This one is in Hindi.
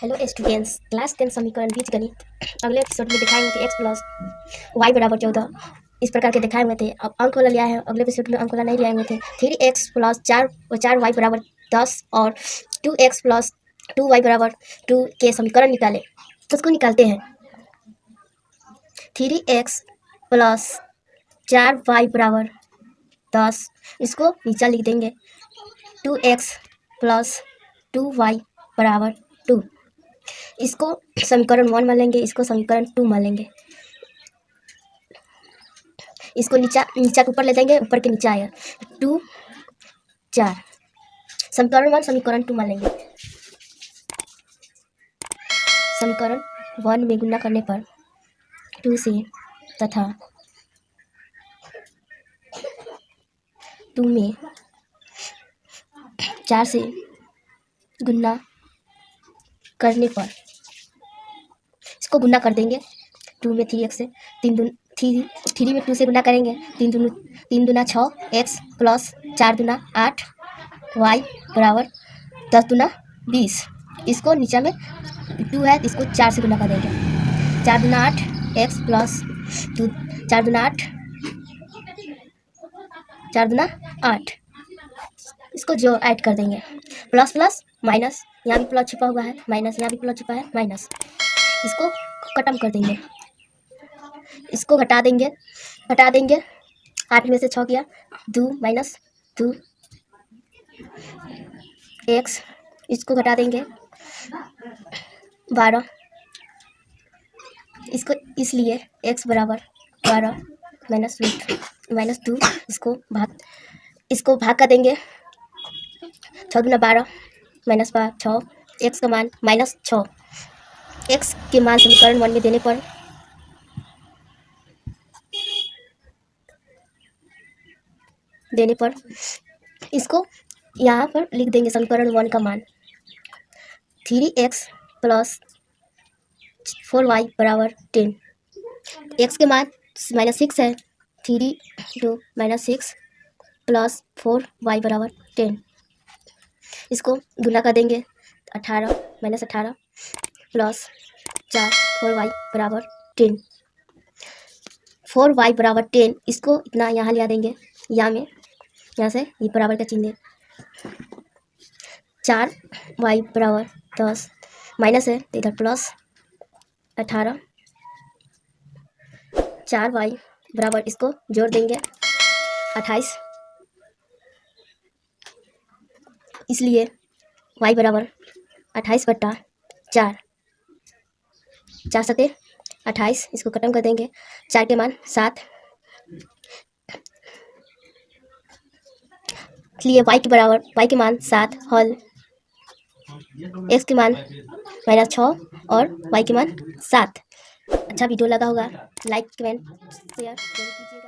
हेलो स्टूडेंट्स क्लास टेन समीकरण बीज गणित। अगले एपिसोड में दिखाए हुए थे एक्स प्लस वाई बराबर चौदह। इस प्रकार के दिखाए हुए थे। अब अंक वाला लिया है। अगले एपिसोड में अंक वाला नहीं लिया हुए थे। थ्री एक्स प्लस चार चार वाई बराबर दस और two x plus two y बराबर टू के समीकरण निकाले। तो उसको निकालते हैं। थ्री एक्स प्लस चार वाई बराबर दस। इसको नीचा लिख देंगे। Two x plus two y बराबर टू इसको समीकरण वन मान लेंगे इसको समीकरण टू मान लेंगे इसको नीचा नीचा के ऊपर ले जाएँगे, ऊपर के नीचे आएगा। टू, चार। समीकरण वन, समीकरण टू मान लेंगे समीकरण वन में गुना करने पर टू से तथा टू में चार से गुना करने पर। इसको गुना कर देंगे। टू में थ्री एक्स से। तीन दून, थ्री थ्री में टू से गुना करेंगे। तीन दून, तीन दुना छः, एक्स प्लस चार दुना आठ, वाई बराबर दस दुना बीस। इसको नीचे में टू है, इसको चार से गुना कर देंगे। चार दुना आठ, एक्स प्लस टू चार दुना आठ, चार दुना आठ। इसको जो ऐड कर देंगे। प्लस प्लस माइनस यहाँ भी प्लस छिपा हुआ है माइनस यहाँ भी प्लस छिपा है माइनस इसको खत्म कर देंगे। इसको घटा देंगे घटा देंगे। आठ में से छः किया। दो माइनस दो। एक्स इसको घटा देंगे। बारह। इसको इसलिए एक्स बराबर बारह माइनस रूट माइनस टू इसको भाग इसको भाग कर देंगे। छः गुना बारह। माइनस पाँच छः एक्स का मान माइनस छः एक्स के मान समीकरण वन में देने पर देने पर इसको यहाँ पर लिख देंगे समीकरण वन का मान। Three x plus four y बराबर टेन एक्स के मान माइनस सिक्स है। Three two minus six plus four y बराबर टेन इसको गुना कर देंगे। अठारह माइनस अठारह प्लस चार फोर वाई बराबर टेन फोर वाई बराबर टेन इसको इतना यहाँ लिया देंगे। यहाँ में, यहाँ से ये बराबर का चिन्ह चार वाई बराबर दस माइनस है तो इधर प्लस अठारह। चार वाई बराबर इसको जोड़ देंगे। अट्ठाईस इसलिए वाई बराबर अट्ठाईस बट्टा चार। चार सते अट्ठाईस, इसको खत्म कर देंगे। चार के मान सात। इसलिए वाई के बराबर वाई के मान सात हल एक्स के मान माइनस छः और वाई के मान सात। अच्छा वीडियो लगा होगा लाइक कमेंट शेयर कीजिएगा।